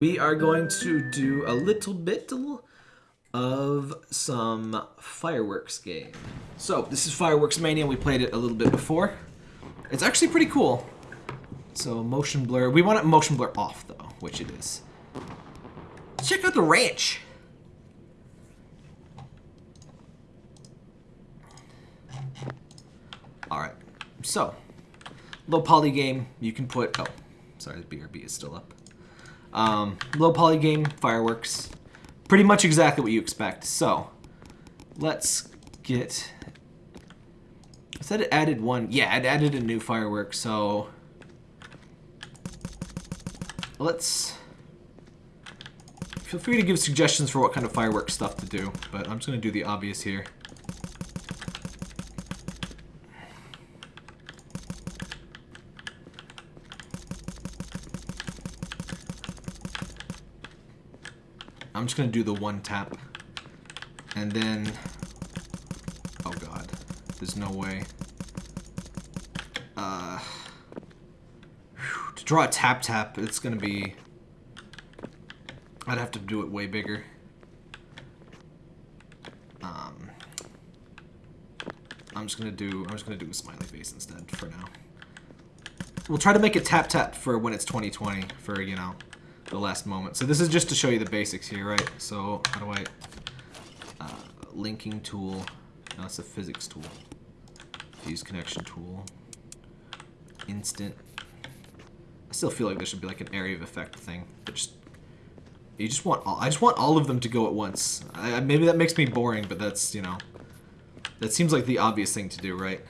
We are going to do a little bit of some fireworks game. So, this is Fireworks Mania. We played it a little bit before. It's actually pretty cool. So, motion blur. We want it motion blur off, though, which it is. Check out the ranch. Alright, so, low poly game, you can put, oh, sorry, the BRB is still up. Um, low poly game, fireworks, pretty much exactly what you expect. So, let's get, I said it added one, yeah, it added a new firework, so, let's, feel free to give suggestions for what kind of fireworks stuff to do, but I'm just going to do the obvious here. Just gonna do the one tap. And then... Oh god. There's no way. Uh... To draw a tap tap, it's gonna be... I'd have to do it way bigger. Um... I'm just gonna do... I'm just gonna do a smiley face instead for now. We'll try to make it tap tap for when it's 2020, for, you know, the last moment. So this is just to show you the basics here, right? So how do I... Uh, linking tool. No, that's a physics tool. Fuse connection tool. Instant. I still feel like there should be like an area of effect thing. But just... You just want all... I just want all of them to go at once. I, maybe that makes me boring, but that's, you know... That seems like the obvious thing to do, right?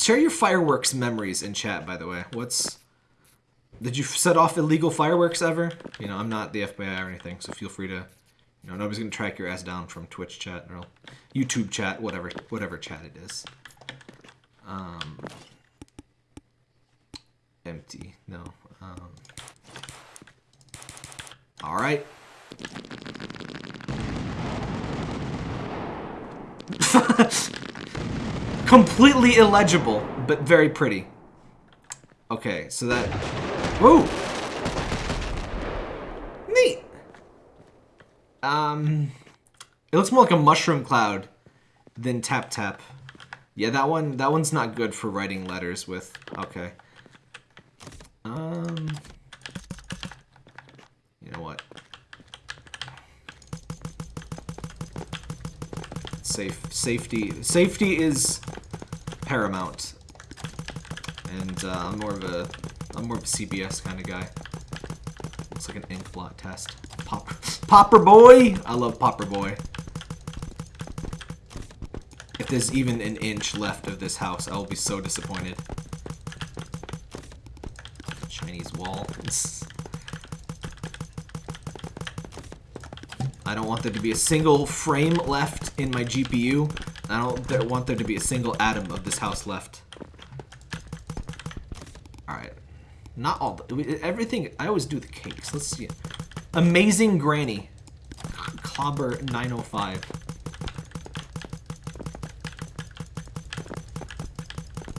Share your fireworks memories in chat, by the way. What's... Did you set off illegal fireworks ever? You know, I'm not the FBI or anything, so feel free to... You know, nobody's gonna track your ass down from Twitch chat or YouTube chat, whatever, whatever chat it is. Um... Empty. No. Um... Alright. Completely illegible, but very pretty. Okay, so that... Whoa! Neat! Um... It looks more like a mushroom cloud than tap tap. Yeah, that one, that one's not good for writing letters with. Okay. Um... You know what? Safe, safety, safety is Paramount. And uh, I'm more of a I'm more of a CBS kind of guy. Looks like an ink blot test. Pop Popper Boy! I love Popper Boy. If there's even an inch left of this house, I will be so disappointed. Chinese wall. I don't want there to be a single frame left in my GPU. I don't want there to be a single atom of this house left. Alright. Not all. The, everything. I always do the cakes. Let's see. Amazing Granny. Clobber 905.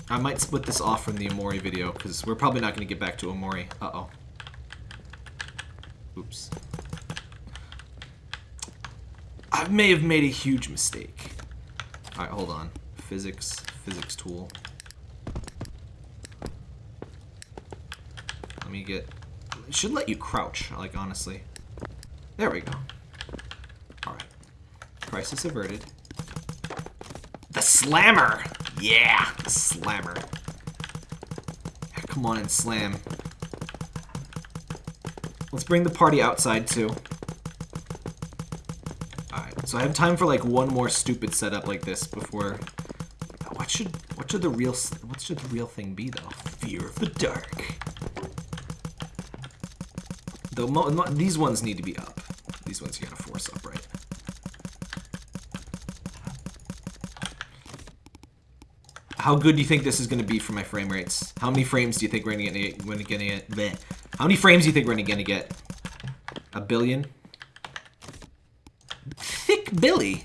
I might split this off from the Omori video, because we're probably not going to get back to Omori. Uh-oh. Oops. I may have made a huge mistake. Alright, hold on. Physics, physics tool. Let me get... It should let you crouch, like, honestly. There we go. Alright. Crisis averted. The slammer! Yeah! The slammer. Come on and slam. Let's bring the party outside, too. So I have time for like one more stupid setup like this before. What should what should the real what should the real thing be though? Fear of the dark. Though these ones need to be up. These ones you gotta force up, right? How good do you think this is gonna be for my frame rates? How many frames do you think we're gonna get? We're gonna get. How many frames do you think we're gonna get? A billion? Billy.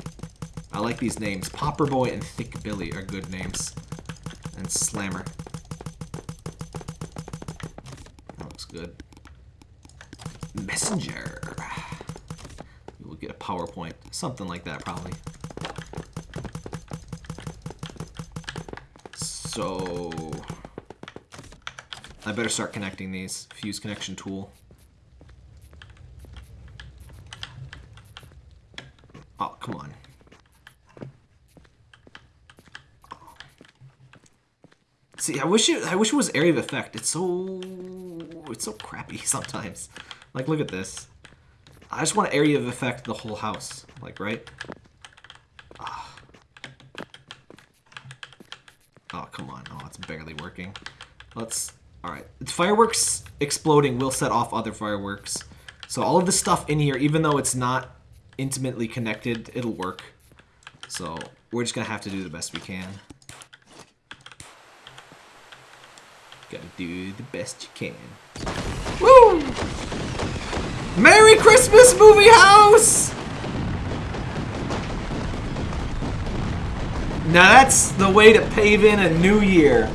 I like these names. Popper Boy and Thick Billy are good names. And slammer. That looks good. Messenger. We'll get a PowerPoint. Something like that, probably. So... I better start connecting these. Fuse connection tool. Oh, come on. See, I wish it. I wish it was area of effect. It's so. It's so crappy sometimes. Like, look at this. I just want area of effect the whole house. Like, right? Ah. Oh, come on. Oh, it's barely working. Let's Alright. Fireworks exploding will set off other fireworks. So all of this stuff in here, even though it's not intimately connected, it'll work. So we're just going to have to do the best we can. Gotta do the best you can. Woo! Merry Christmas, movie house! Now that's the way to pave in a new year.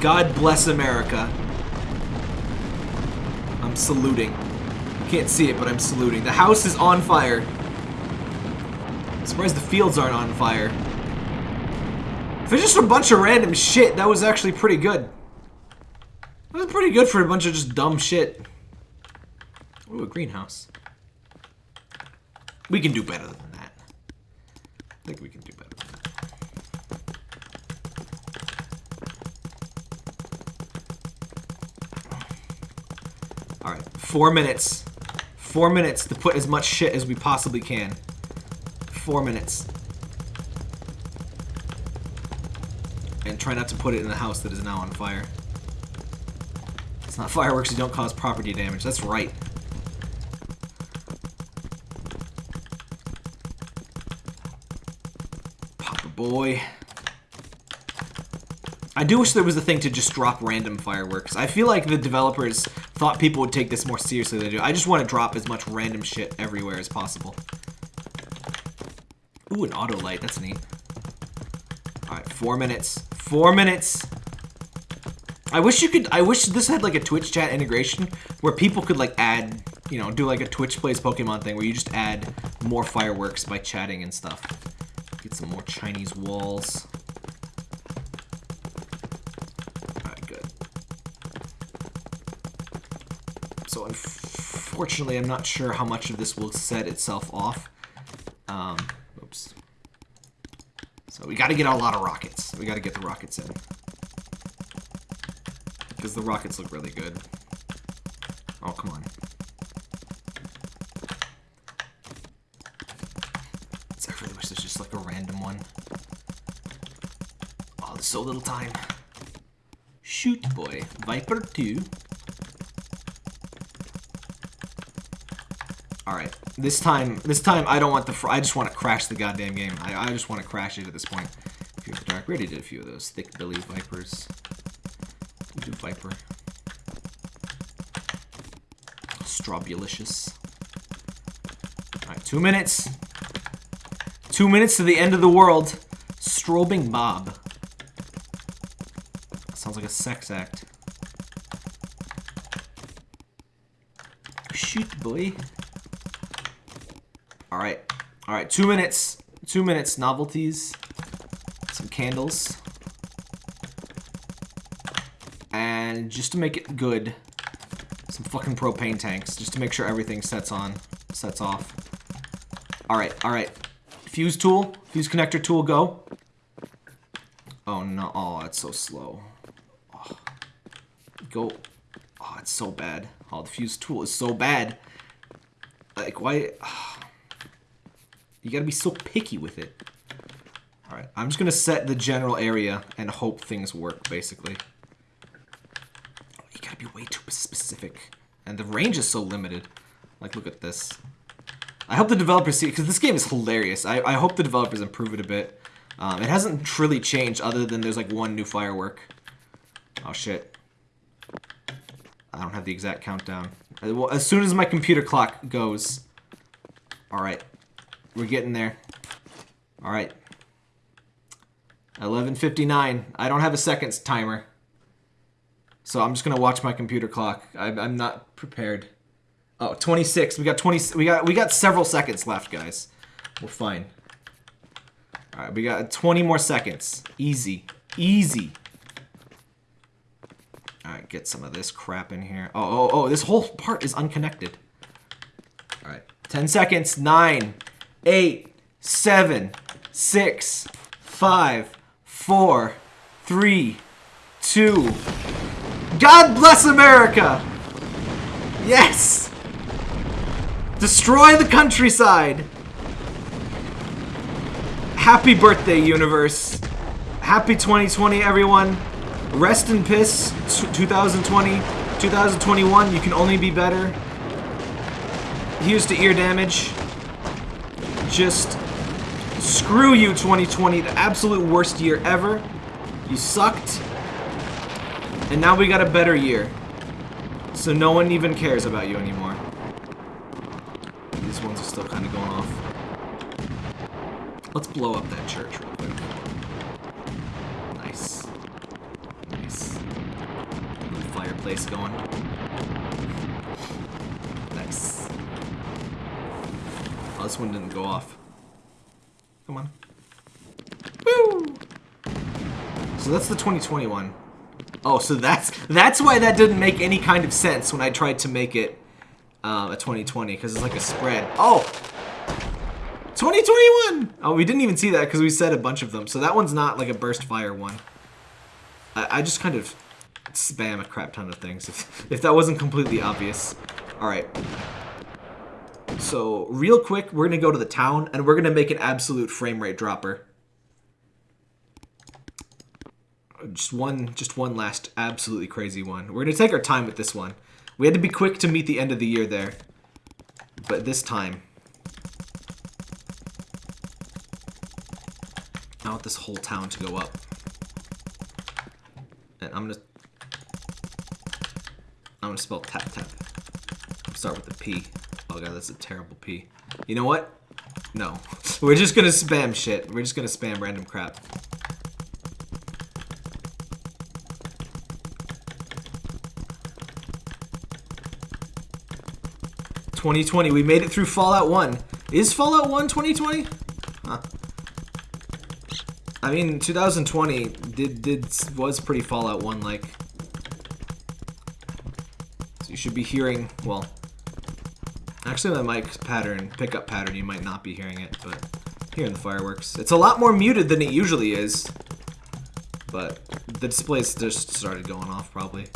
God bless America. I'm saluting. Can't see it, but I'm saluting. The house is on fire. I'm surprised the fields aren't on fire. If it's just a bunch of random shit, that was actually pretty good. That was pretty good for a bunch of just dumb shit. Ooh, a greenhouse. We can do better than that. I think we can do better. Alright, four minutes. Four minutes to put as much shit as we possibly can. Four minutes. And try not to put it in a house that is now on fire. It's not fireworks, you don't cause property damage. That's right. Papa boy. I do wish there was a thing to just drop random fireworks. I feel like the developers thought people would take this more seriously than they do. I just want to drop as much random shit everywhere as possible. Ooh, an auto light. That's neat. Alright, four minutes. Four minutes. I wish you could, I wish this had like a Twitch chat integration where people could like add, you know, do like a Twitch plays Pokemon thing where you just add more fireworks by chatting and stuff. Get some more Chinese walls. Alright, good. So unfortunately I'm not sure how much of this will set itself off. Um, oops. So we gotta get a lot of rockets. We gotta get the rockets in. Because the rockets look really good. Oh, come on. I really wish there's just like a random one. Oh, there's so little time. Shoot, boy. Viper 2. Alright, this time, this time I don't want the, I just want to crash the goddamn game. I, I just want to crash it at this point. Fear of the Dark, we already did a few of those. Thick Billy Vipers. We do Viper. Strobalicious. Alright, two minutes. Two minutes to the end of the world. Strobing Bob. sounds like a sex act. Shoot, boy. Alright. Alright, two minutes. Two minutes. Novelties. Candles. And just to make it good, some fucking propane tanks. Just to make sure everything sets on. Sets off. Alright, alright. Fuse tool. Fuse connector tool, go. Oh no. Oh, it's so slow. Oh. Go. Oh, it's so bad. Oh, the fuse tool is so bad. Like, why... You gotta be so picky with it. Alright, I'm just gonna set the general area and hope things work, basically. You gotta be way too specific. And the range is so limited. Like, look at this. I hope the developers see because this game is hilarious. I, I hope the developers improve it a bit. Um, it hasn't truly changed other than there's like one new firework. Oh shit. I don't have the exact countdown. Uh, well, as soon as my computer clock goes. Alright. We're getting there. Alright. 11:59. I don't have a seconds timer. So I'm just going to watch my computer clock. I, I'm not prepared. Oh, 26. We got 20 we got we got several seconds left, guys. We're fine. All right, we got 20 more seconds. Easy. Easy. All right, get some of this crap in here. Oh, oh, oh, this whole part is unconnected. All right. 10 seconds. Nine, eight, seven, six, five, four, three, two. God bless America! Yes! Destroy the countryside! Happy birthday, universe. Happy 2020, everyone. Rest in piss, 2020. 2021, you can only be better. Here's to ear damage. Just screw you, 2020. The absolute worst year ever. You sucked. And now we got a better year. So no one even cares about you anymore. These ones are still kind of going off. Let's blow up that church real quick. Nice. Nice. Fireplace going. Nice. Oh, this one didn't go off. Come on. Woo! So that's the 2021. Oh, so that's that's why that didn't make any kind of sense when I tried to make it uh, a 2020 because it's like a spread. Oh, 2021. Oh, we didn't even see that because we said a bunch of them. So that one's not like a burst fire one. I, I just kind of spam a crap ton of things if, if that wasn't completely obvious. All right. So real quick, we're gonna go to the town and we're gonna make an absolute frame rate dropper. just one just one last absolutely crazy one. We're gonna take our time with this one. We had to be quick to meet the end of the year there. But this time. I want this whole town to go up. And I'm gonna I'm gonna spell tap tap. Start with the P. Oh god, that's a terrible P. You know what? No. We're just gonna spam shit. We're just gonna spam random crap. 2020. We made it through Fallout 1. Is Fallout 1 2020? Huh. I mean, 2020 did did was pretty Fallout 1 like. So you should be hearing, well, actually my mic pattern, pickup pattern, you might not be hearing it, but hearing the fireworks. It's a lot more muted than it usually is, but the displays just started going off probably.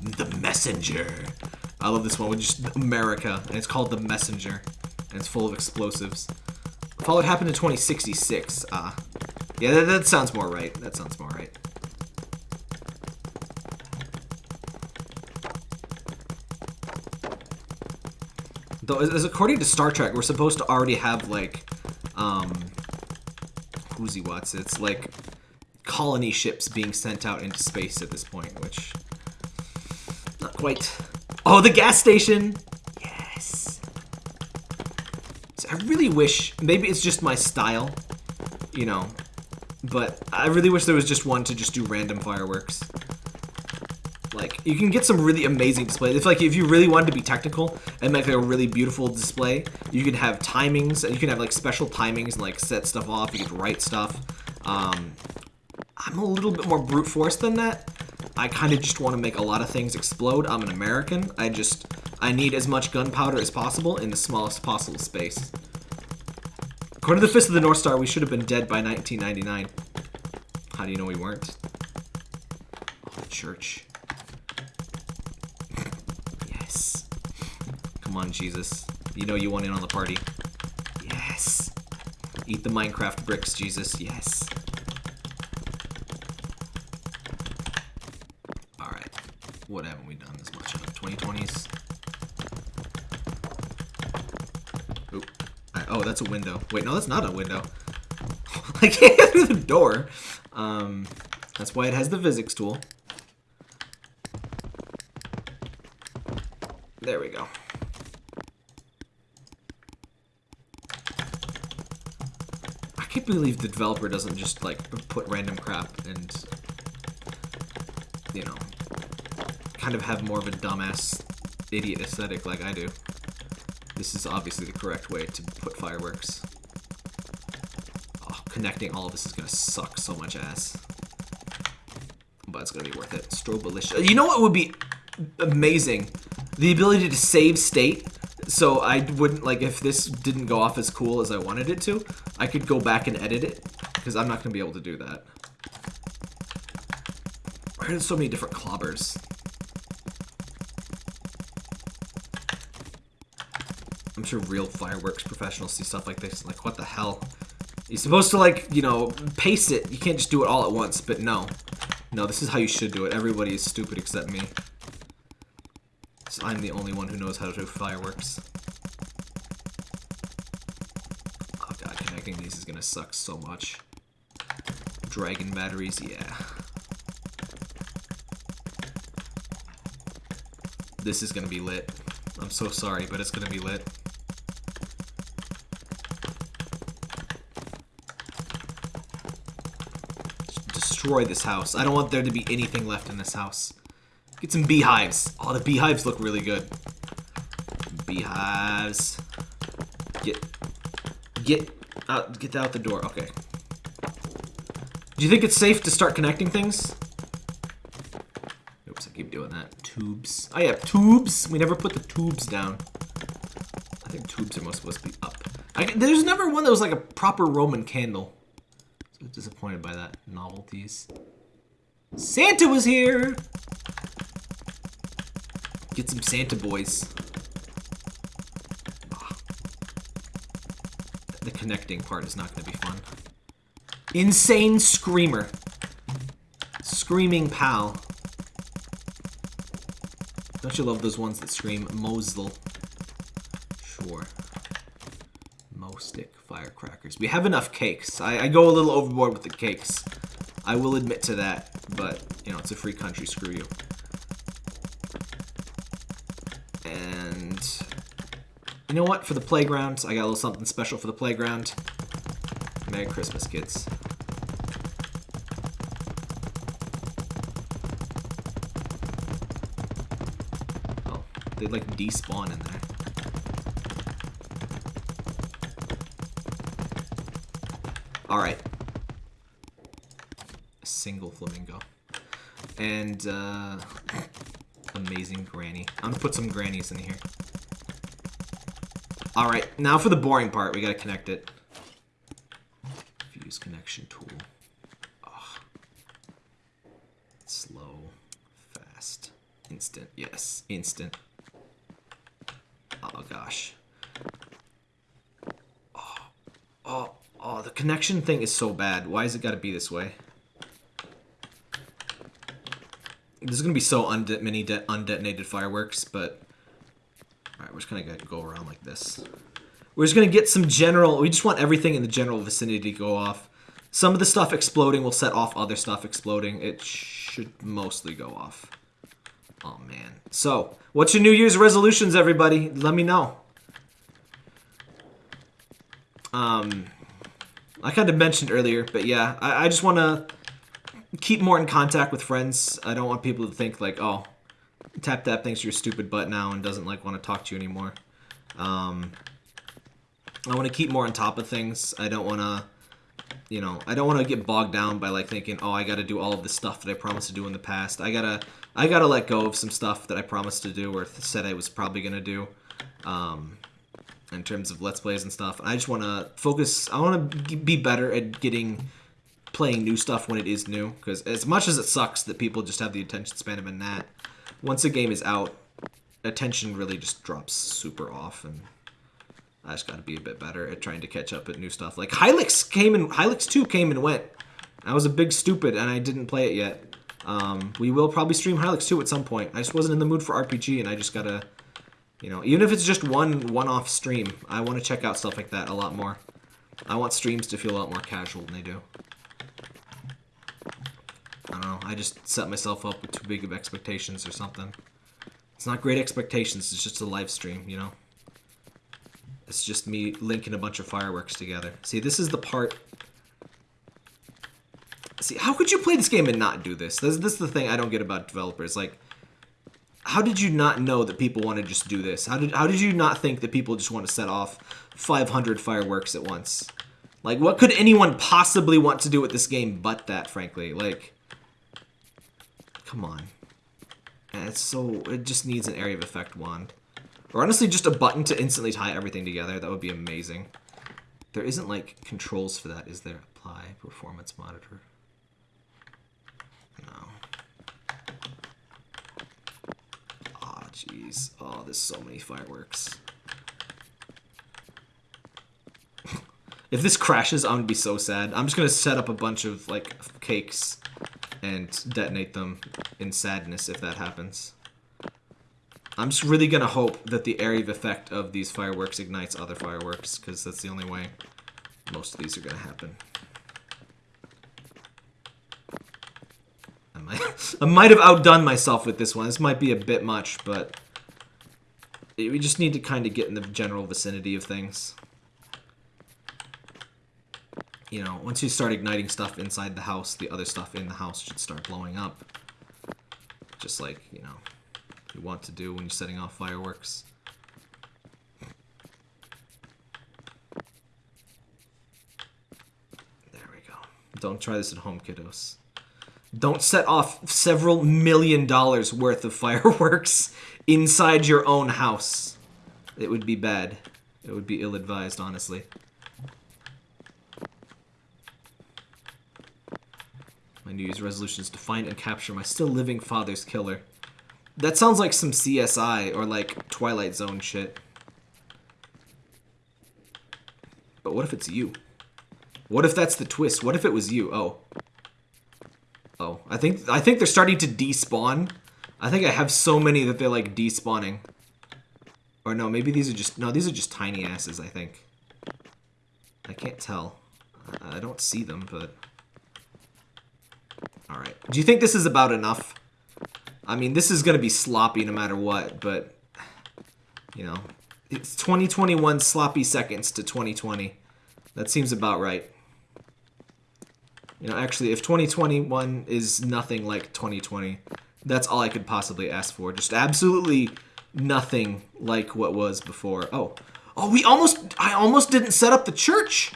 The Messenger. I love this one with just America, and it's called The Messenger, and it's full of explosives. Fallout happened in 2066. Ah. Uh, yeah, that, that sounds more right. That sounds more right. Though, as according to Star Trek, we're supposed to already have, like, um, who's what's it's like colony ships being sent out into space at this point, which not quite. Oh, the gas station! Yes. So I really wish, maybe it's just my style, you know, but I really wish there was just one to just do random fireworks. You can get some really amazing displays. If like if you really wanted to be technical and make like a really beautiful display, you could have timings and you can have like special timings and like set stuff off. You could write stuff. Um, I'm a little bit more brute force than that. I kind of just want to make a lot of things explode. I'm an American. I just, I need as much gunpowder as possible in the smallest possible space. According to the Fist of the North Star, we should have been dead by 1999. How do you know we weren't? Oh, church. Come on, Jesus. You know you want in on the party. Yes. Eat the Minecraft bricks, Jesus. Yes. Alright. What haven't we done this much of? 2020s? Oop. oh, that's a window. Wait, no, that's not a window. I can't get through the door. Um, that's why it has the physics tool. There we go. Can't believe the developer doesn't just like put random crap and you know kind of have more of a dumbass idiot aesthetic like I do. This is obviously the correct way to put fireworks. Oh, connecting all of this is gonna suck so much ass. But it's gonna be worth it. Strobalicious. You know what would be amazing? The ability to save state. So I wouldn't, like, if this didn't go off as cool as I wanted it to, I could go back and edit it. Because I'm not gonna be able to do that. Why are there so many different clobbers? I'm sure real fireworks professionals see stuff like this. Like, what the hell? You're supposed to, like, you know, pace it. You can't just do it all at once, but no. No, this is how you should do it. Everybody is stupid except me. So I'm the only one who knows how to do fireworks. Oh god, connecting these is gonna suck so much. Dragon batteries, yeah. This is gonna be lit. I'm so sorry, but it's gonna be lit. destroy this house. I don't want there to be anything left in this house. Get some beehives. Oh, the beehives look really good. Beehives. Get, get out, get out the door. Okay. Do you think it's safe to start connecting things? Oops, I keep doing that. Tubes. Oh yeah, tubes. We never put the tubes down. I think tubes are most supposed to be up. I, there's never one that was like a proper Roman candle. So disappointed by that. Novelties. Santa was here! Get some Santa boys. Ah. The connecting part is not going to be fun. Insane Screamer. Screaming Pal. Don't you love those ones that scream Mosul? Sure. Mo stick firecrackers. We have enough cakes. I, I go a little overboard with the cakes. I will admit to that, but, you know, it's a free country, screw you. Know what? For the playground, I got a little something special for the playground. Merry Christmas, kids. Oh, they like despawn in there. Alright. A single flamingo. And, uh, amazing granny. I'm gonna put some grannies in here. Alright, now for the boring part. We gotta connect it. Fuse connection tool. Slow. Fast. Instant. Yes, instant. Oh gosh. Oh, oh, oh, the connection thing is so bad. Why has it gotta be this way? There's gonna be so many undetonated fireworks, but Just gonna go around like this. We're just gonna get some general, we just want everything in the general vicinity to go off. Some of the stuff exploding will set off other stuff exploding. It should mostly go off. Oh man. So, what's your New Year's resolutions, everybody? Let me know. Um, I kind of mentioned earlier, but yeah, I, I just want to keep more in contact with friends. I don't want people to think like, oh, Tap Tap thinks you're stupid butt now and doesn't like want to talk to you anymore. Um, I want to keep more on top of things. I don't want to, you know, I don't want to get bogged down by like thinking, oh, I got to do all of the stuff that I promised to do in the past. I gotta, I gotta let go of some stuff that I promised to do or said I was probably gonna do. Um, in terms of let's plays and stuff. I just want to focus. I want to be better at getting playing new stuff when it is new. Because as much as it sucks that people just have the attention span of a gnat, once a game is out, attention really just drops super off, and I just got to be a bit better at trying to catch up at new stuff. Like Hylics came and Hylics 2 came and went. I was a big stupid, and I didn't play it yet. Um, we will probably stream Hylics 2 at some point. I just wasn't in the mood for RPG, and I just gotta, you know, even if it's just one one-off stream, I want to check out stuff like that a lot more. I want streams to feel a lot more casual than they do. I don't know. I just set myself up with too big of expectations or something. It's not great expectations. It's just a live stream, you know? It's just me linking a bunch of fireworks together. See, this is the part See, how could you play this game and not do this? This, this is the thing I don't get about developers. Like, how did you not know that people want to just do this? How did how did you not think that people just want to set off 500 fireworks at once? Like, what could anyone possibly want to do with this game but that, frankly? Like, come on. It's so, it just needs an area of effect wand. Or honestly, just a button to instantly tie everything together. That would be amazing. There isn't, like, controls for that, is there? Apply performance monitor. No. Oh, jeez. Oh, there's so many fireworks. if this crashes, I'm gonna be so sad. I'm just gonna set up a bunch of, like, cakes and detonate them in sadness if that happens. I'm just really gonna hope that the area of effect of these fireworks ignites other fireworks, because that's the only way most of these are gonna happen. I might, I might have outdone myself with this one. This might be a bit much, but we just need to kind of get in the general vicinity of things. You know, once you start igniting stuff inside the house, the other stuff in the house should start blowing up. Just like, you know, you want to do when you're setting off fireworks. There we go. Don't try this at home, kiddos. Don't set off several million dollars worth of fireworks inside your own house. It would be bad. It would be ill-advised, honestly. My New Year's resolution is to find and capture my still living father's killer. That sounds like some CSI or like Twilight Zone shit. But what if it's you? What if that's the twist? What if it was you? Oh. Oh, I think I think they're starting to despawn. I think I have so many that they're like despawning. Or no, maybe these are just no, these are just tiny asses, I think. I can't tell. I don't see them, but Alright. Do you think this is about enough? I mean, this is going to be sloppy no matter what, but, you know, it's 2021 sloppy seconds to 2020. That seems about right. You know, actually, if 2021 is nothing like 2020, that's all I could possibly ask for. Just absolutely nothing like what was before. Oh, oh, we almost, I almost didn't set up the church.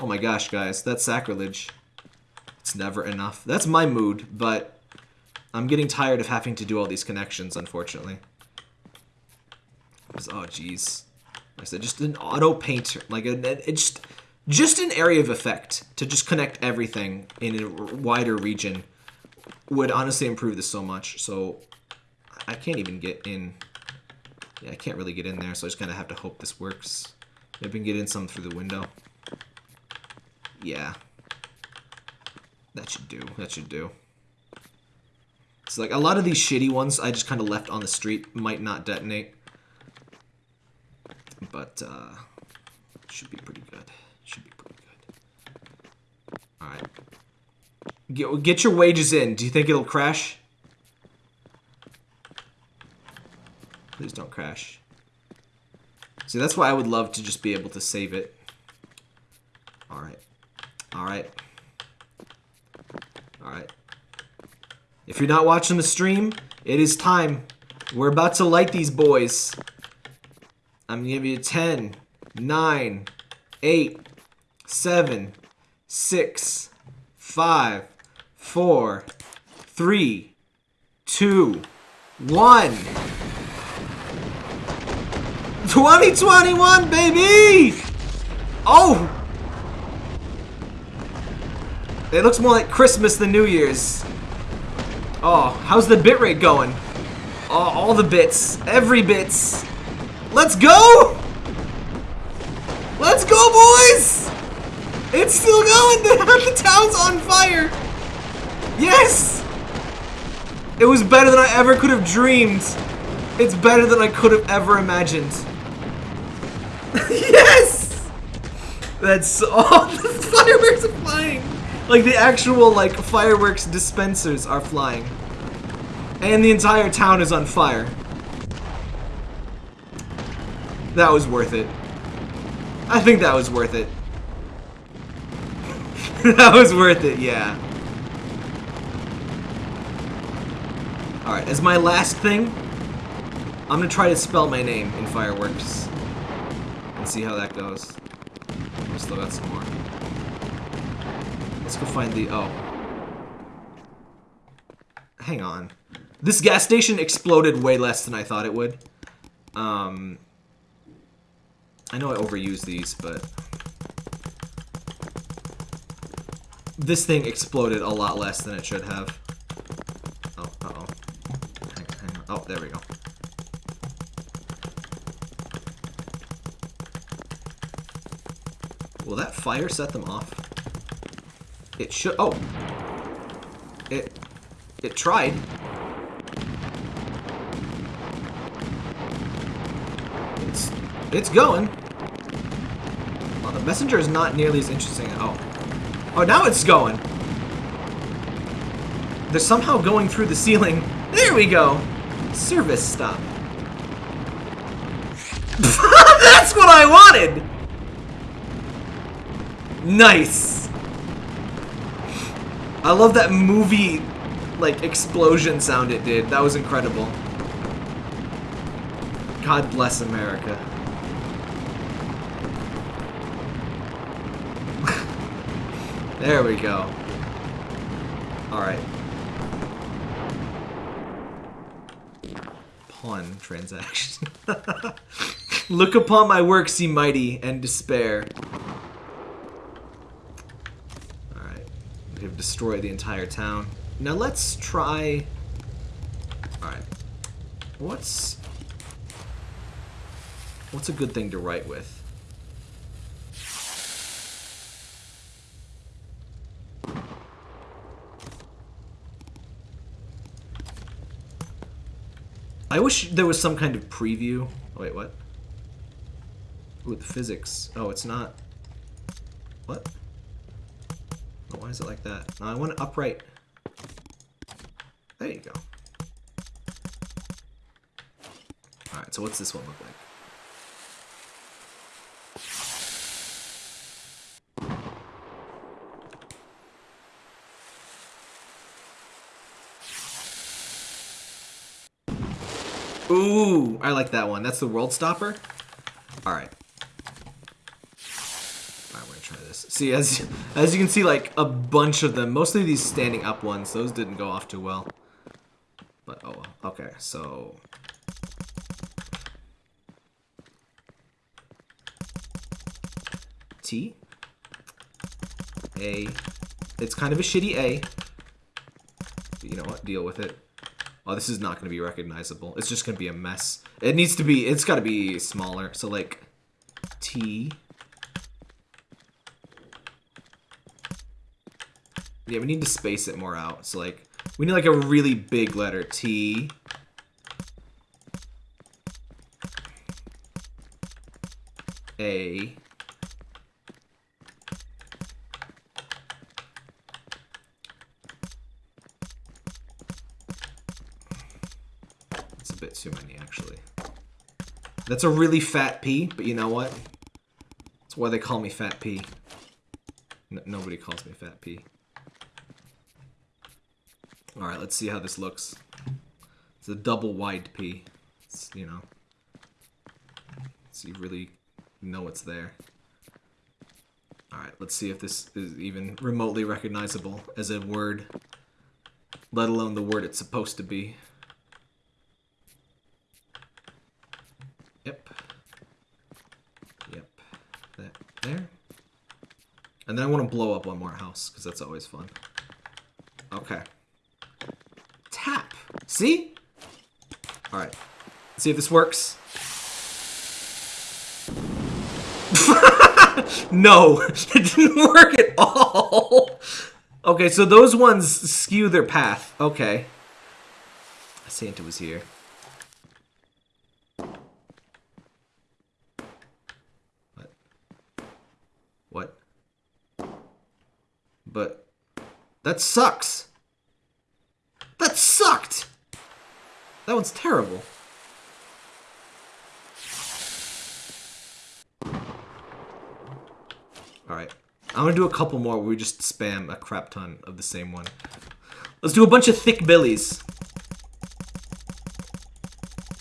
Oh my gosh, guys, that's sacrilege. It's never enough. That's my mood, but I'm getting tired of having to do all these connections, unfortunately. Oh, jeez. I said just an auto painter, like a, it just just an area of effect to just connect everything in a wider region would honestly improve this so much. So I can't even get in. Yeah, I can't really get in there, so I just kind of have to hope this works. Maybe I can get in some through the window. Yeah. That should do. That should do. So like a lot of these shitty ones I just kind of left on the street might not detonate. But uh should be pretty good. Should be pretty good. Alright. Get, get your wages in. Do you think it'll crash? Please don't crash. See, that's why I would love to just be able to save it. Alright. Alright. If you're not watching the stream, it is time. We're about to light these boys. I'm gonna give you 10, 9, 8, 7, 6, 5, 4, 3, 2, 1. 2021, baby! Oh! It looks more like Christmas than New Year's. Oh, how's the bitrate going? Oh, all the bits. Every bits. Let's go! Let's go, boys! It's still going! the town's on fire! Yes! It was better than I ever could have dreamed. It's better than I could have ever imagined. yes! That's all the fireworks are flying. Like the actual like fireworks dispensers are flying. And the entire town is on fire. That was worth it. I think that was worth it. that was worth it, yeah. Alright, as my last thing, I'm gonna try to spell my name in fireworks. And see how that goes. We still got some more. Let's go find the... Oh. Hang on. This gas station exploded way less than I thought it would. Um... I know I overuse these, but... This thing exploded a lot less than it should have. Oh, uh-oh. Oh, there we go. Will that fire set them off? It should- oh! It- it tried. It's- it's going. Well, the messenger is not nearly as interesting- at all. Oh, now it's going! They're somehow going through the ceiling. There we go! Service stop. That's what I wanted! Nice! I love that movie, like, explosion sound it did. That was incredible. God bless America. there we go. Alright. Pawn transaction. Look upon my works, ye mighty, and despair. Alright. Destroyed the entire town. Now let's try... Alright. What's... What's a good thing to write with? I wish there was some kind of preview. Oh, wait, what? Ooh, the physics. Oh, it's not... What? Why is it like that? No, I want it upright. There you go. Alright, so what's this one look like? Ooh, I like that one. That's the World Stopper? Alright. Alright, we're gonna try this. See, as, as you can see, like, a bunch of them, mostly these standing up ones, those didn't go off too well. But, oh. Okay, so... T. A. It's kind of a shitty A. But you know what? Deal with it. Oh, this is not going to be recognizable. It's just going to be a mess. It needs to be, it's got to be smaller. So, like, T. Yeah, we need to space it more out. So, like, we need, like, a really big letter. T. A. It's a bit too many, actually. That's a really fat P, but you know what? That's why they call me Fat P. Nobody calls me Fat P. Alright, let's see how this looks. It's a double wide P. It's, you know. So you really know it's there. Alright, let's see if this is even remotely recognizable as a word. Let alone the word it's supposed to be. Yep. Yep. That there. And then I want to blow up one more house, because that's always fun. Okay. See? Alright. See if this works. no, it didn't work at all. Okay, so those ones skew their path. Okay. Ah, Santa was here. What? What? But that sucks. That sucked. That one's terrible. Alright. I'm gonna do a couple more where we just spam a crap ton of the same one. Let's do a bunch of thick billies.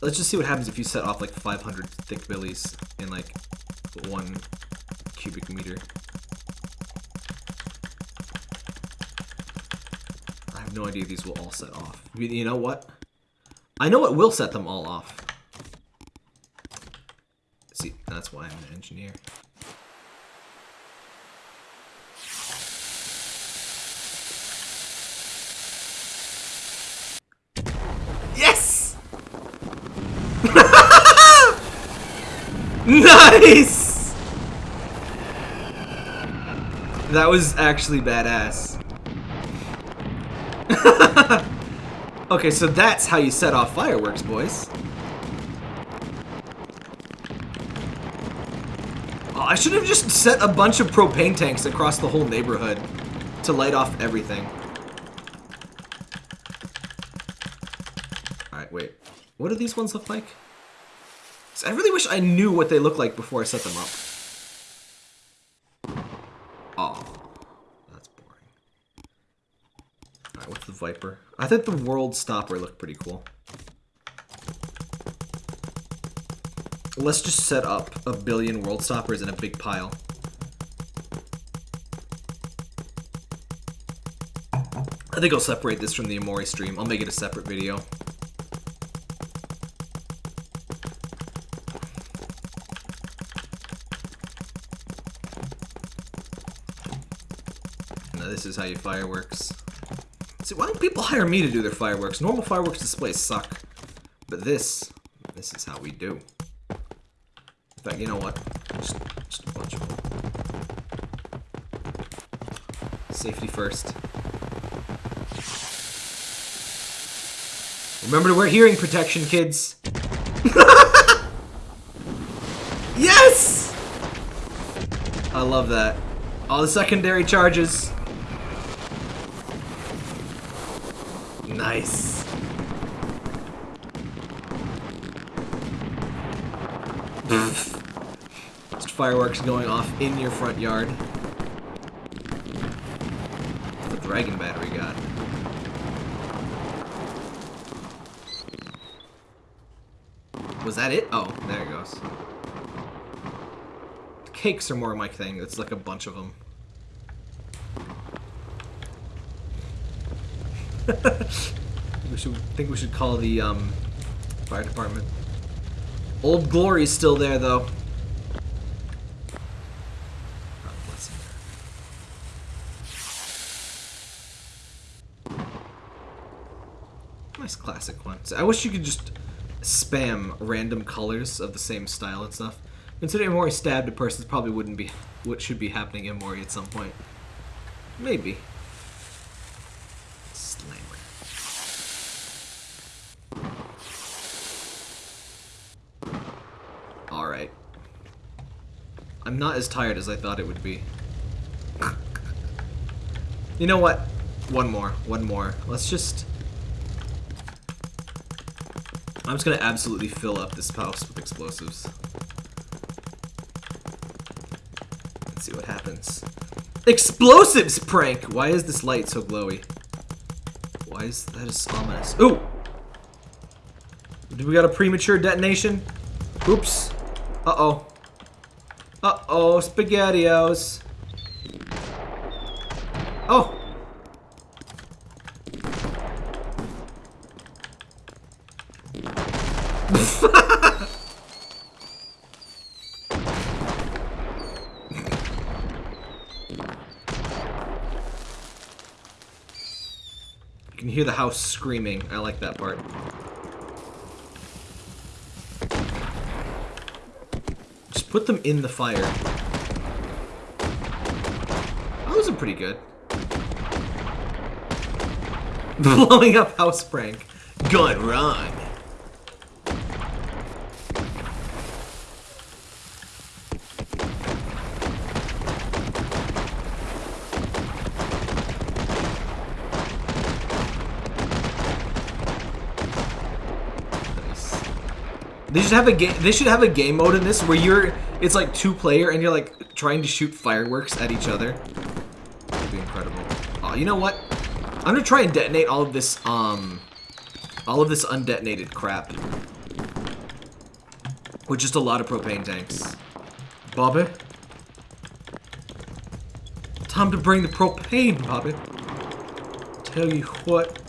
let's just see what happens if you set off like 500 thick billies in like one cubic meter. I have no idea these will all set off. You know what? I know it will set them all off. See, that's why I'm an engineer. Yes! nice! That was actually badass. okay, so that's how you set off fireworks, boys. Oh, I should have just set a bunch of propane tanks across the whole neighborhood to light off everything. Alright, wait. What do these ones look like? I really wish I knew what they look like before I set them up. Oh, that's boring. Alright, what's the Viper? I think the World Stopper looked pretty cool. Let's just set up a billion World Stoppers in a big pile. I think I'll separate this from the Omori stream. I'll make it a separate video. Now this is how you fireworks. See, why don't people hire me to do their fireworks? Normal fireworks displays suck. But this, this is how we do. In fact, you know what? Just, just a bunch of them. Safety first. Remember to wear hearing protection, kids. yes! I love that. All the secondary charges. Nice. Just fireworks going off in your front yard. The dragon battery got. Was that it? Oh, there it goes. Cakes are more my thing. It's like a bunch of them. should think we should call the um, fire department. Old Glory's still there though. Nice classic one. So I wish you could just spam random colors of the same style and stuff. Considering Mori stabbed a person, probably wouldn't be what should be happening in Mori at some point. Maybe. I'm not as tired as I thought it would be. you know what? One more. One more. Let's just... I'm just gonna absolutely fill up this house with explosives. Let's see what happens. Explosives prank! Why is this light so glowy? Why is that is ominous? Ooh! Do we got a premature detonation? Oops. Uh-oh. Uh-oh, SpaghettiOs. Oh! you can hear the house screaming. I like that part. Put them in the fire. Those are pretty good. Blowing up house prank. Gone wrong. They should have a game. They should have a game mode in this where you're. It's like two player and you're like trying to shoot fireworks at each other. That'd be incredible. Oh, you know what? I'm gonna try and detonate all of this. Um, all of this undetonated crap. With just a lot of propane tanks. Bobby? Time to bring the propane, Bobby. Tell you what.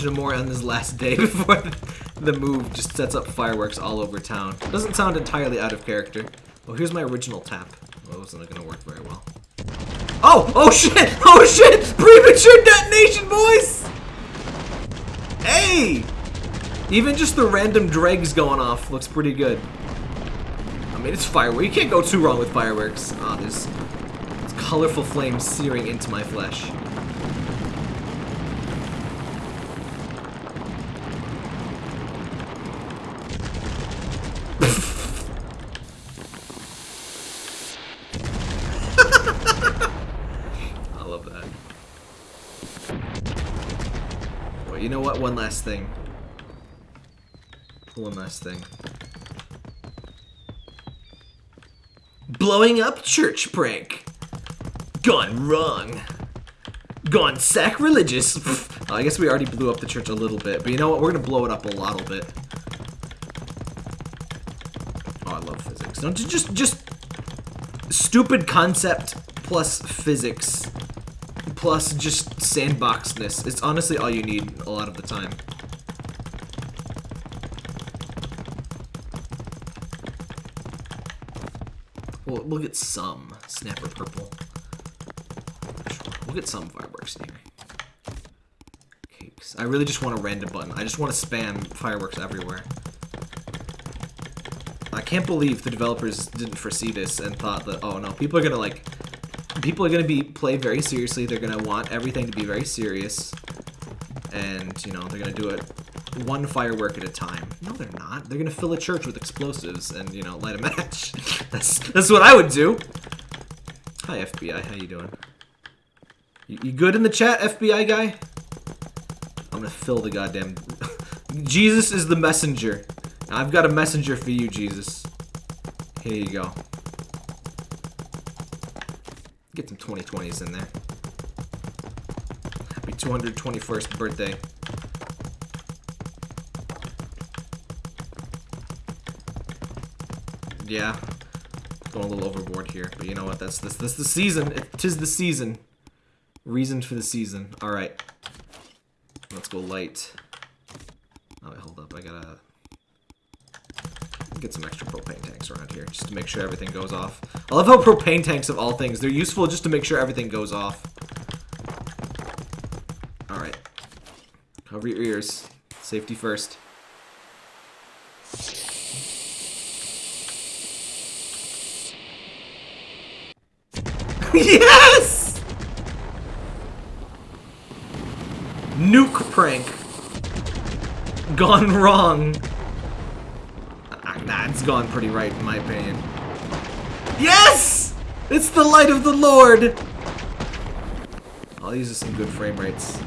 More on this last day before the move just sets up fireworks all over town. Doesn't sound entirely out of character. Oh, here's my original tap. Well, it wasn't gonna work very well. Oh! Oh shit! Oh shit! Premature detonation, boys! Hey! Even just the random dregs going off looks pretty good. I mean, it's fireworks. You can't go too wrong with fireworks. Ah, oh, there's, there's colorful flames searing into my flesh. I love that. Well, you know what? One last thing. One last thing. Blowing up church prank. Gone wrong. Gone sacrilegious. oh, I guess we already blew up the church a little bit, but you know what? We're gonna blow it up a little bit. Oh, I love physics. Don't just just stupid concept plus physics plus just sandboxedness. It's honestly all you need a lot of the time. We'll, we'll get some snapper purple. We'll get some fireworks here. Cakes. I really just want a random button. I just want to spam fireworks everywhere. I can't believe the developers didn't foresee this and thought that, oh no, people are gonna like, people are gonna be play very seriously. They're gonna want everything to be very serious, and you know they're gonna do it one firework at a time. No, they're not. They're gonna fill a church with explosives and you know light a match. that's that's what I would do. Hi FBI, how you doing? You, you good in the chat, FBI guy? I'm gonna fill the goddamn. Jesus is the messenger. I've got a messenger for you, Jesus. Here you go. Get some 2020s in there. Happy 221st birthday. Yeah. Going a little overboard here, but you know what? That's this this the season. It tis the season. Reason for the season. Alright. Let's go light. Oh, wait, hold up. I gotta get some extra propane tanks around here just to make sure everything goes off. I love how propane tanks of all things, they're useful just to make sure everything goes off. Alright. Cover your ears. Safety first. yes! Nuke prank. Gone wrong. It's gone pretty right in my opinion. Yes! It's the light of the Lord! Oh, these are some good frame rates.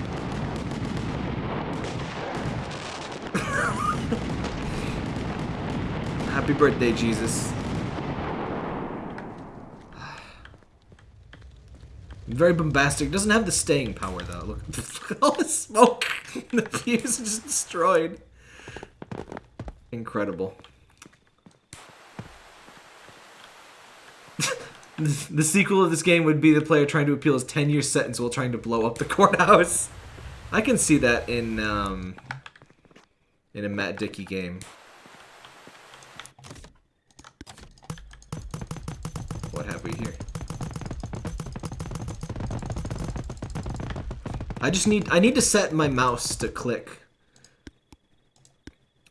Happy birthday, Jesus. Very bombastic. Doesn't have the staying power, though. Look, at all the smoke. the fuse is just destroyed. Incredible. The sequel of this game would be the player trying to appeal his 10 year sentence while trying to blow up the courthouse. I can see that in um, in a Matt Dickey game. What have we here? I just need I need to set my mouse to click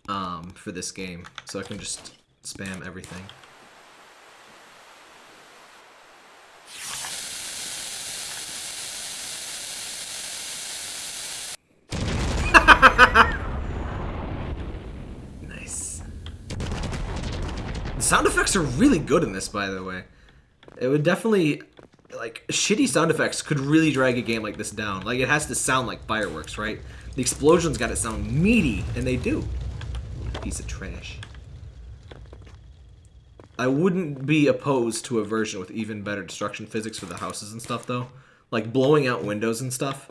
um, for this game so I can just spam everything. sound are really good in this, by the way. It would definitely, like, shitty sound effects could really drag a game like this down. Like, it has to sound like fireworks, right? The explosions got to sound meaty, and they do. Piece of trash. I wouldn't be opposed to a version with even better destruction physics for the houses and stuff, though. Like, blowing out windows and stuff.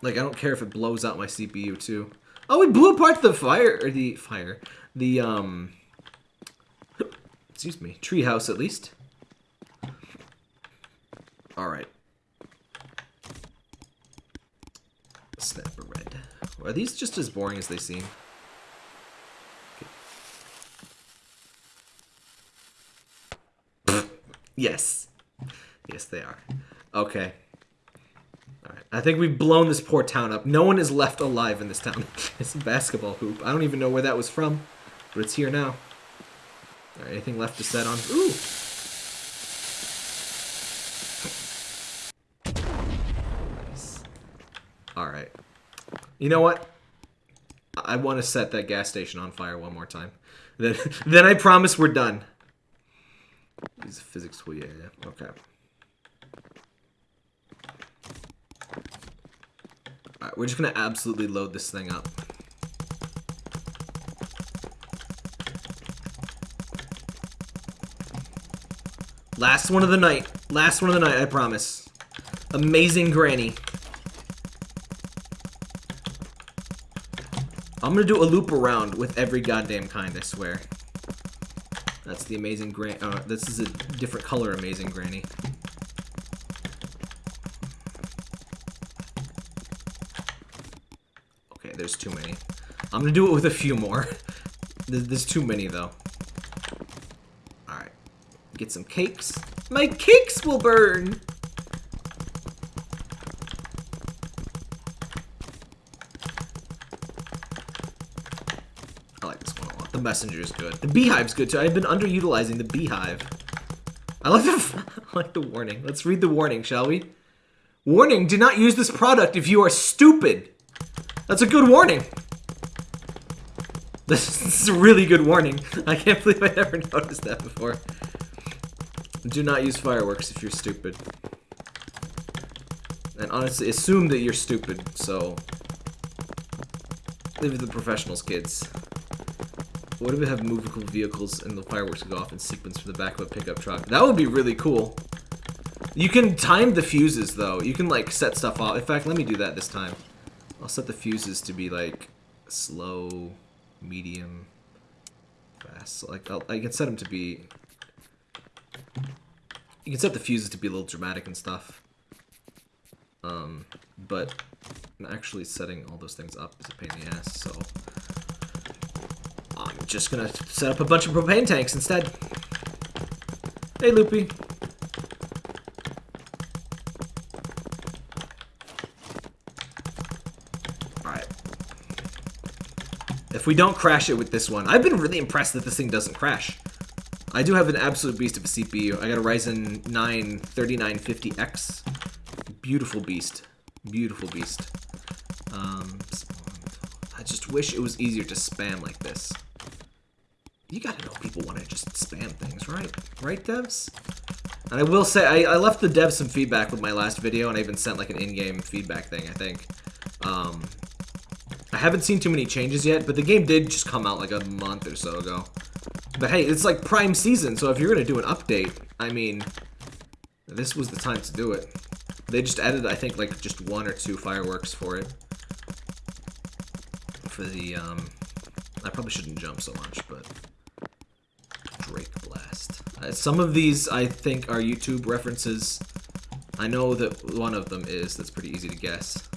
Like, I don't care if it blows out my CPU, too. Oh, we blew apart the fire, or the fire, the, um, excuse me, treehouse at least. Alright. Snap a red. Are these just as boring as they seem? Yes. Yes, they are. Okay. Alright. I think we've blown this poor town up. No one is left alive in this town. it's a basketball hoop. I don't even know where that was from, but it's here now. Alright, anything left to set on? Ooh! Nice. Alright. You know what? I want to set that gas station on fire one more time. Then, then I promise we're done. Use physics tool, yeah, yeah. Okay. Alright, we're just gonna absolutely load this thing up. Last one of the night. Last one of the night, I promise. Amazing Granny. I'm gonna do a loop around with every goddamn kind, I swear. That's the amazing Granny. Uh, this is a different color amazing Granny. Okay, there's too many. I'm gonna do it with a few more. there's, there's too many, though. Get some cakes. My cakes will burn! I like this one a lot. The messenger is good. The beehive's good too. I've been underutilizing the beehive. I like the I like the warning. Let's read the warning, shall we? Warning, do not use this product if you are stupid. That's a good warning. This is a really good warning. I can't believe I never noticed that before. Do not use fireworks if you're stupid. And honestly, assume that you're stupid, so... Leave it to the professionals, kids. What if we have movable vehicles and the fireworks go off in sequence from the back of a pickup truck? That would be really cool. You can time the fuses, though. You can, like, set stuff off. In fact, let me do that this time. I'll set the fuses to be, like, slow, medium, fast. Like, I'll, I can set them to be... You can set the fuses to be a little dramatic and stuff. Um, but actually setting all those things up is a pain in the ass, so... I'm just gonna set up a bunch of propane tanks instead. Hey, Loopy. Alright. If we don't crash it with this one, I've been really impressed that this thing doesn't crash. I do have an absolute beast of a CPU. I got a Ryzen 9 3950X. Beautiful beast. Beautiful beast. Um, I just wish it was easier to spam like this. You gotta know people want to just spam things, right? Right, devs? And I will say, I, I left the devs some feedback with my last video, and I even sent like an in-game feedback thing, I think. Um, I haven't seen too many changes yet, but the game did just come out like a month or so ago. But hey, it's like prime season, so if you're gonna do an update, I mean, this was the time to do it. They just added, I think, like just one or two fireworks for it. For the, um, I probably shouldn't jump so much, but Drake Blast. Uh, some of these, I think, are YouTube references. I know that one of them is. That's pretty easy to guess.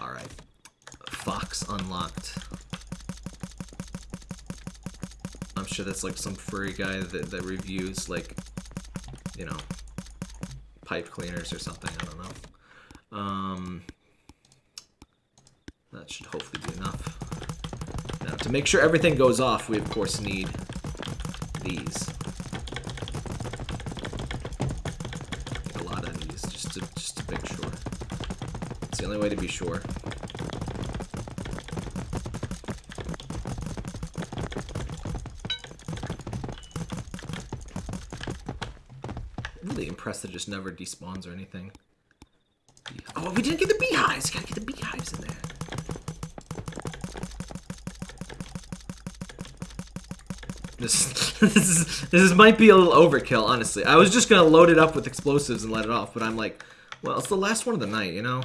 Alright. Fox Unlocked. That's like some furry guy that, that reviews, like, you know, pipe cleaners or something. I don't know. Um, that should hopefully be enough. Now, to make sure everything goes off, we of course need these. a lot of these, just just to make sure. It's the only way to be sure. Impressed that just never despawns or anything. Oh, we didn't get the beehives! gotta get the beehives in there. This, this is this might be a little overkill, honestly. I was just gonna load it up with explosives and let it off, but I'm like, well, it's the last one of the night, you know?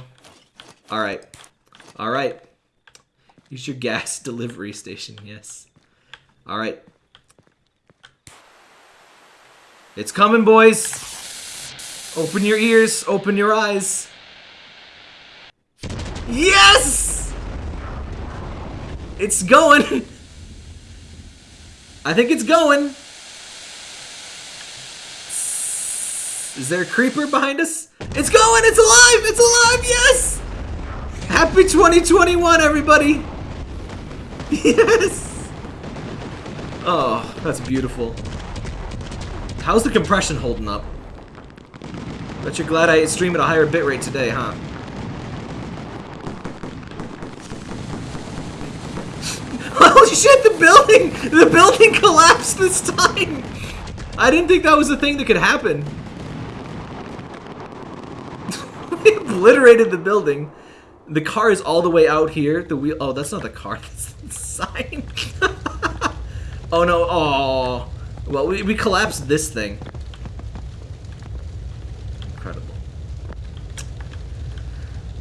Alright. Alright. Use your gas delivery station, yes. Alright. It's coming, boys! Open your ears, open your eyes. Yes! It's going! I think it's going. Is there a creeper behind us? It's going! It's alive! It's alive! Yes! Happy 2021, everybody! Yes! Oh, that's beautiful. How's the compression holding up? Bet you're glad I stream at a higher bitrate today, huh? Holy shit, the building! The building collapsed this time! I didn't think that was a thing that could happen. we obliterated the building. The car is all the way out here. The wheel. Oh, that's not the car. That's the sign. oh no. Oh. Well, we, we collapsed this thing. Incredible.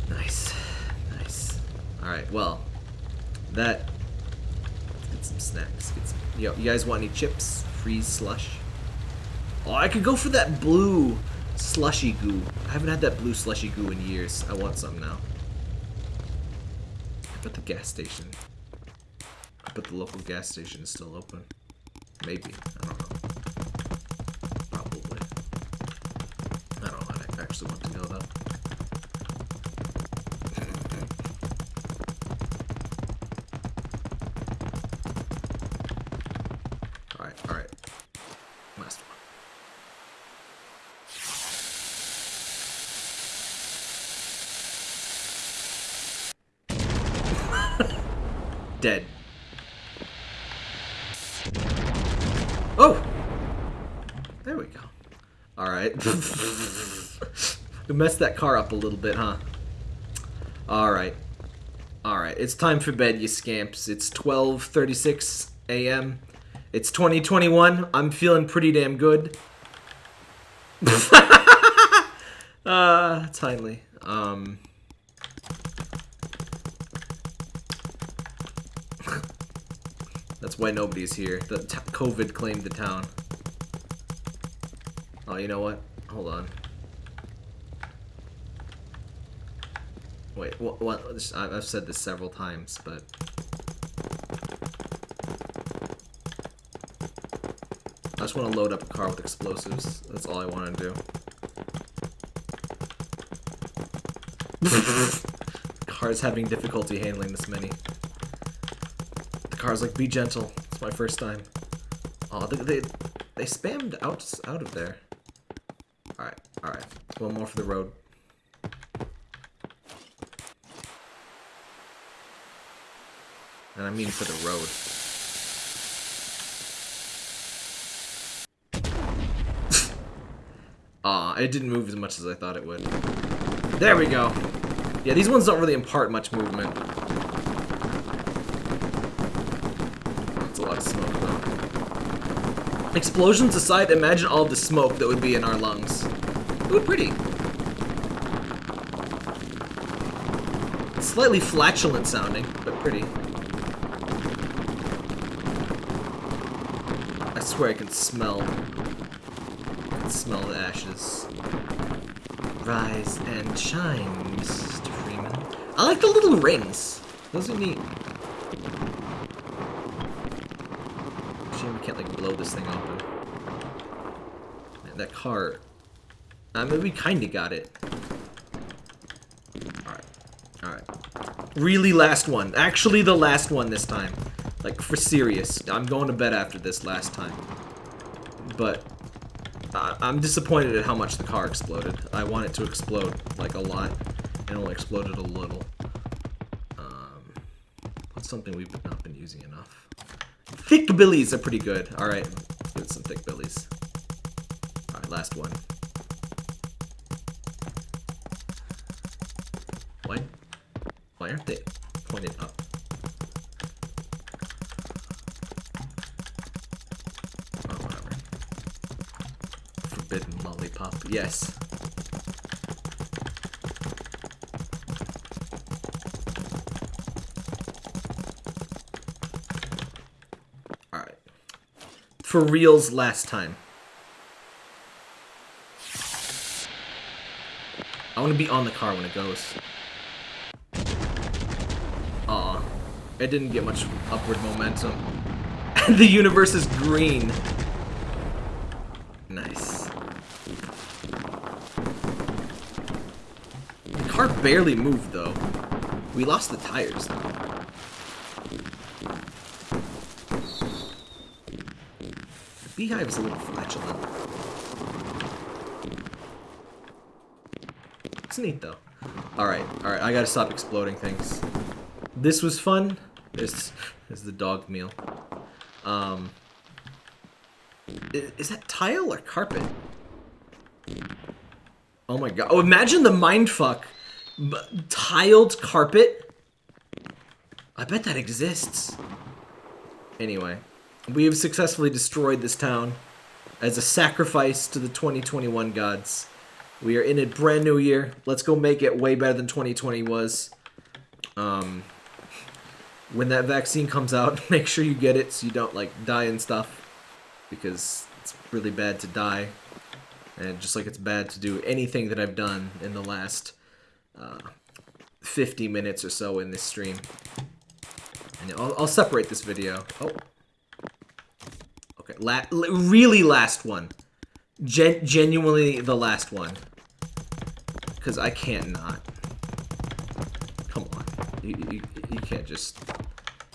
Nice. Nice. Well. That. Get some snacks. Get some, yo, you guys want any chips? Freeze slush? Oh, I could go for that blue slushy goo. I haven't had that blue slushy goo in years. I want some now. But the gas station. I bet the local gas station is still open. Maybe. I don't know. Probably. I don't actually want to go though. Alright, alright. Last one. Dead. Oh! There we go. Alright. we messed that car up a little bit, huh? Alright. Alright, it's time for bed, you scamps. It's 12.36 a.m. It's 2021. I'm feeling pretty damn good. uh, timely. Um... why nobody's here. The t COVID claimed the town. Oh, you know what? Hold on. Wait, what? what I've said this several times, but... I just want to load up a car with explosives. That's all I want to do. Car's having difficulty handling this many car's like, be gentle. It's my first time. Oh, they, they, they spammed out, out of there. Alright, alright. One more for the road. And I mean for the road. Aw, it didn't move as much as I thought it would. There we go. Yeah, these ones don't really impart much movement. a lot of smoke, though. Explosions aside, imagine all the smoke that would be in our lungs. It Ooh, pretty. Slightly flatulent sounding, but pretty. I swear I can smell. I can smell the ashes. Rise and shine, Mr. Freeman. I like the little rings. Those are neat. can't like blow this thing open. Man, that car. I mean, we kind of got it. Alright. Alright. Really last one. Actually the last one this time. Like, for serious. I'm going to bed after this last time. But, I'm disappointed at how much the car exploded. I want it to explode, like, a lot. And only exploded a little. Um, what's something we've not been using enough? Thick billies are pretty good. Alright, get some thick billies. Alright, last one. Why? Why aren't they pointed up? Oh, whatever. Forbidden lollipop. Yes. For reals last time. I want to be on the car when it goes. Aw. It didn't get much upward momentum. the universe is green. Nice. The car barely moved, though. We lost the tires, though. Beehive is a little flatulent. It's neat, though. Alright, alright, I gotta stop exploding things. This was fun. This is the dog meal. Um, is, that tile or carpet? Oh my god. Oh, imagine the mindfuck. B tiled carpet? I bet that exists. Anyway, we have successfully destroyed this town as a sacrifice to the 2021 gods. We are in a brand new year. Let's go make it way better than 2020 was. Um, when that vaccine comes out, make sure you get it so you don't like die and stuff because it's really bad to die and just like it's bad to do anything that I've done in the last uh, 50 minutes or so in this stream. And I'll, I'll separate this video. Oh. Okay, La really last one. Gen genuinely the last one. Because I can't not. Come on. You, you, you can't just...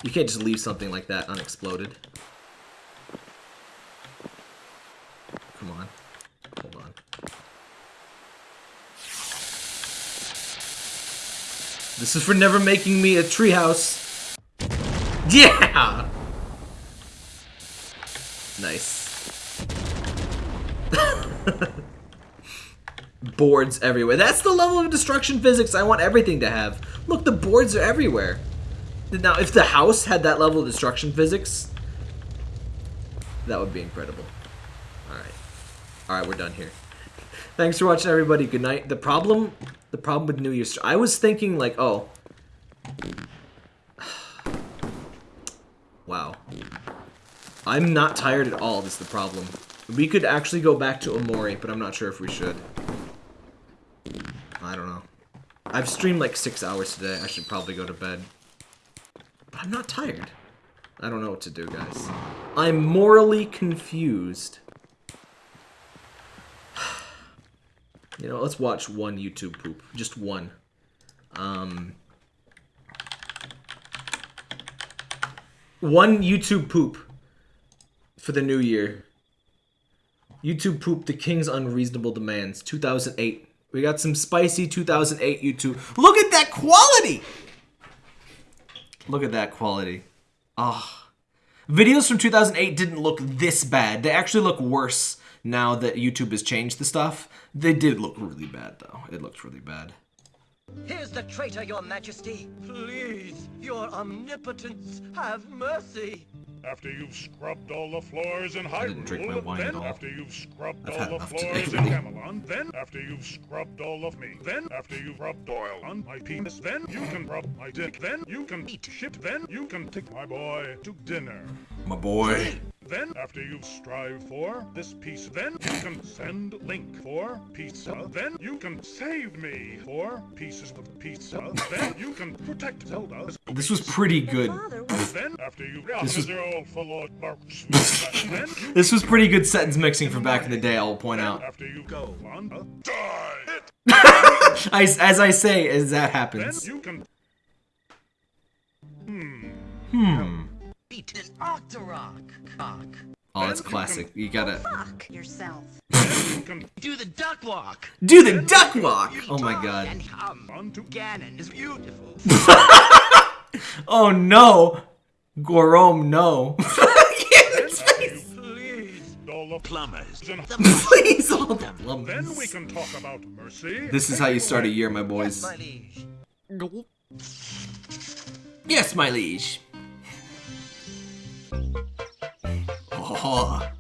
You can't just leave something like that unexploded. Come on. Hold on. This is for never making me a treehouse. Yeah! Nice. boards everywhere. That's the level of destruction physics I want everything to have. Look, the boards are everywhere. Now, if the house had that level of destruction physics, that would be incredible. Alright. Alright, we're done here. Thanks for watching, everybody. Good night. The problem, the problem with New Year's... I was thinking, like, oh... wow. I'm not tired at all, This is the problem. We could actually go back to Omori, but I'm not sure if we should. I don't know. I've streamed like six hours today. I should probably go to bed. But I'm not tired. I don't know what to do, guys. I'm morally confused. you know, let's watch one YouTube poop. Just one. Um... One YouTube poop for the new year. YouTube poop the king's unreasonable demands. 2008. We got some spicy 2008 YouTube. Look at that quality! Look at that quality. Ah. Videos from 2008 didn't look this bad. They actually look worse now that YouTube has changed the stuff. They did look really bad, though. It looked really bad. Here's the traitor, your majesty. Please, your omnipotence, have mercy. After you've scrubbed all the floors in Hyrule, then after you've scrubbed I've all the floors in Gamelon, then after you've scrubbed all of me, then after you've rubbed oil on my penis, then you can rub my dick, then you can eat shit, then you can take my boy to dinner. My boy. Then, after you've strived for this piece, then you can send Link for pizza. Then you can save me for pieces of pizza. then you can protect Zelda. This was pretty good. then, after you this was this was pretty good sentence mixing from back in the day. I'll point out. After you go on, a die. as, as I say, as that happens. Then you can. Hmm. Hmm. Beat an Octorok cock. Oh, that's classic. You gotta fuck yourself. Do the duck walk. Do the duck walk. Oh my god. And hum. Ganon is beautiful. oh no, Gorom, no. Please, all the plumbers. Please, all the plumbers. Then we can talk about mercy. This is how you start a year, my boys. Yes, my liege. Yes, my liege. Oh.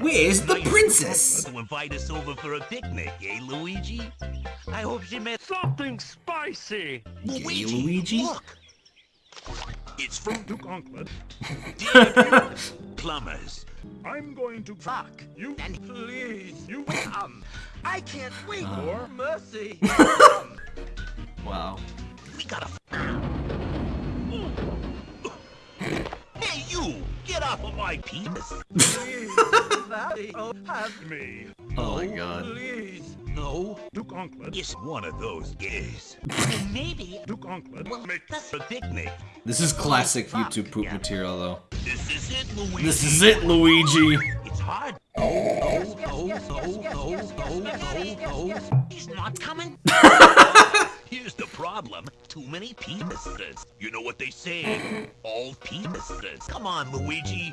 Where's the princess? To invite us over for a picnic, eh, Luigi? I hope she met something spicy. Hey, Luigi. Look. It's from Duke Onkled. plumbers. I'm going to Fuck. you. And please, You. come. I can't wait Uh. for mercy. Wow. We gotta. Hey, you! Get off of my penis! please, Valley, oh, have Me. Oh my oh, god. please. No, Duke Onkled. it's one of those gays. maybe Duke Onkled. we'll Make a picnic. This is classic YouTube poop material, though. This is it, Luigi. This is it, Luigi. It's hard. No, yes, no, yes, no, yes, yes, no, yes, no, yes, no, yes, yes, no. yes. He's not coming. Here's the problem. Too many penises. You know what they say? All penises. Come on, Luigi.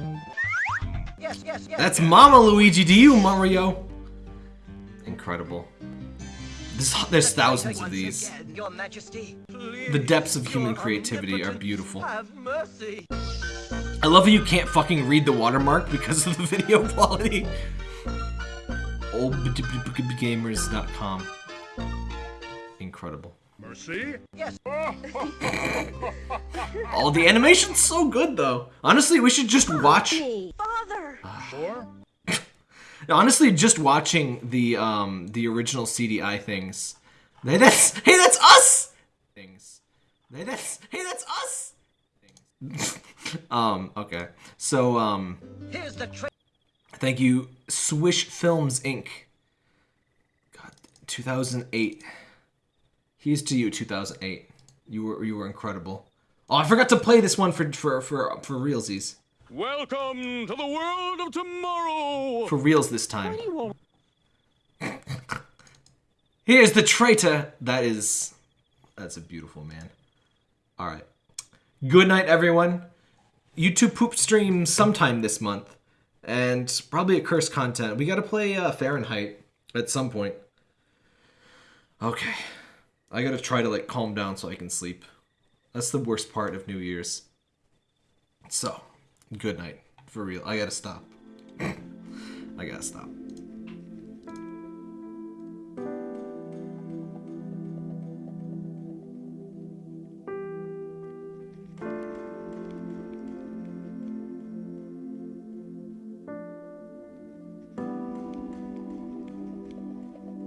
Yes, yes, yes. That's Mama Luigi to you, Mario. Incredible. This, there's thousands of these. Your Majesty, The depths of human creativity are beautiful. I love how you can't fucking read the watermark because of the video quality. Oldgamers.com. Incredible. Mercy. Yes. Oh, the animation's so good though. Honestly, we should just watch. Father! Sure. Honestly, just watching the um the original CDI things. Hey, that's hey, that's us. Things. Hey, that's hey, that's us. Things. um. Okay. So um. Here's the trick. Thank you, Swish Films Inc. God, 2008. Here's to you, 2008. You were you were incredible. Oh, I forgot to play this one for for for for realsies. Welcome to the world of tomorrow! For reals this time. Here's the traitor. That is, that's a beautiful man. All right. Good night, everyone. YouTube poop stream sometime this month, and probably a curse content. We got to play uh, Fahrenheit at some point. Okay, I gotta try to like calm down so I can sleep. That's the worst part of New Year's. So, good night. For real, I gotta stop. I gotta stop.